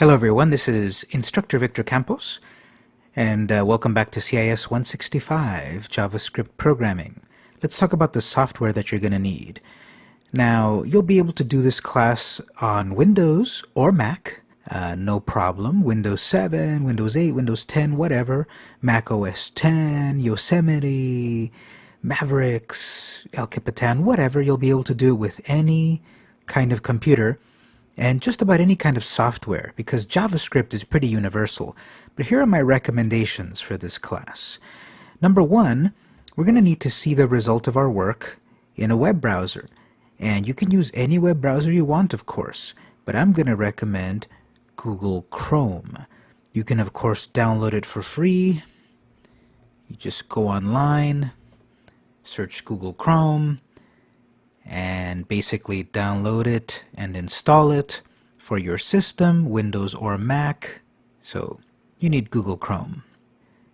Hello everyone, this is Instructor Victor Campos, and uh, welcome back to CIS 165 JavaScript Programming. Let's talk about the software that you're going to need. Now, you'll be able to do this class on Windows or Mac, uh, no problem. Windows 7, Windows 8, Windows 10, whatever. Mac OS 10, Yosemite, Mavericks, El Capitan, whatever. You'll be able to do it with any kind of computer and just about any kind of software because JavaScript is pretty universal. But here are my recommendations for this class. Number one, we're going to need to see the result of our work in a web browser. And you can use any web browser you want, of course, but I'm going to recommend Google Chrome. You can, of course, download it for free. You just go online, search Google Chrome, and basically download it and install it for your system, Windows or Mac. So you need Google Chrome.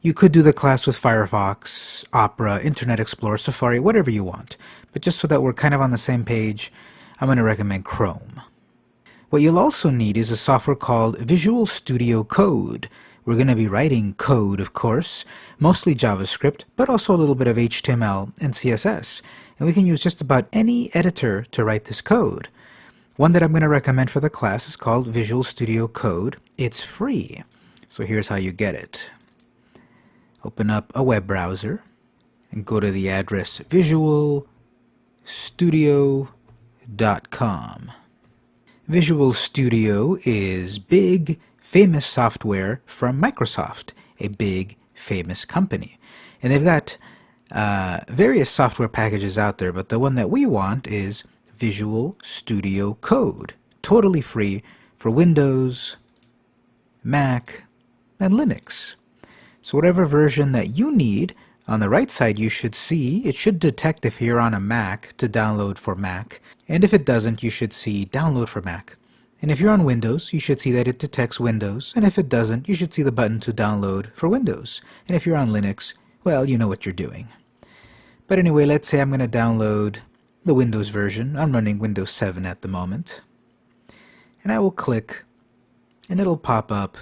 You could do the class with Firefox, Opera, Internet Explorer, Safari, whatever you want. But just so that we're kind of on the same page, I'm going to recommend Chrome. What you'll also need is a software called Visual Studio Code. We're going to be writing code, of course, mostly JavaScript, but also a little bit of HTML and CSS. And we can use just about any editor to write this code. One that I'm going to recommend for the class is called Visual Studio Code. It's free. So here's how you get it. Open up a web browser and go to the address visualstudio.com. Visual Studio is big, famous software from Microsoft, a big, famous company. And they've got uh, various software packages out there, but the one that we want is Visual Studio Code, totally free for Windows, Mac, and Linux. So whatever version that you need, on the right side you should see, it should detect if you're on a Mac to download for Mac, and if it doesn't you should see download for Mac. And if you're on Windows, you should see that it detects Windows, and if it doesn't, you should see the button to download for Windows. And if you're on Linux, well, you know what you're doing. But anyway, let's say I'm going to download the Windows version. I'm running Windows 7 at the moment. And I will click, and it'll pop up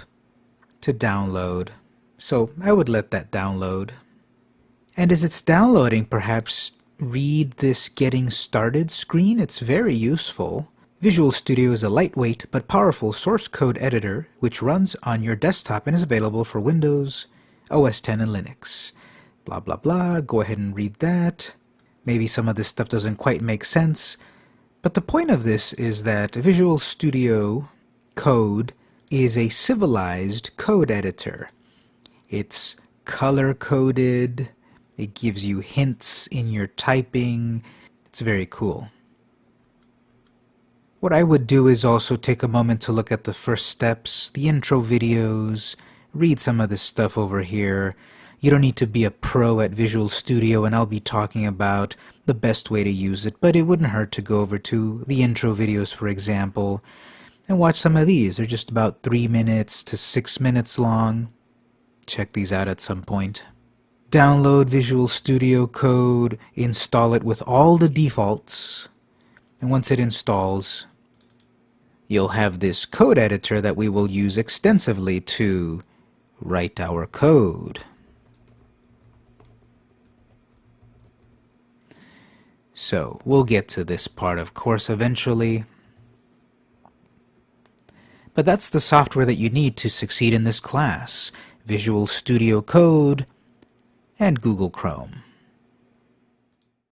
to download. So I would let that download. And as it's downloading, perhaps read this Getting Started screen. It's very useful. Visual Studio is a lightweight but powerful source code editor which runs on your desktop and is available for Windows, OS 10, and Linux. Blah blah blah, go ahead and read that. Maybe some of this stuff doesn't quite make sense, but the point of this is that Visual Studio Code is a civilized code editor. It's color-coded, it gives you hints in your typing, it's very cool. What I would do is also take a moment to look at the first steps, the intro videos, read some of this stuff over here. You don't need to be a pro at Visual Studio and I'll be talking about the best way to use it, but it wouldn't hurt to go over to the intro videos, for example, and watch some of these. They're just about three minutes to six minutes long. Check these out at some point. Download Visual Studio Code, install it with all the defaults, and once it installs, you'll have this code editor that we will use extensively to write our code. So we'll get to this part of course eventually. But that's the software that you need to succeed in this class. Visual Studio Code and Google Chrome.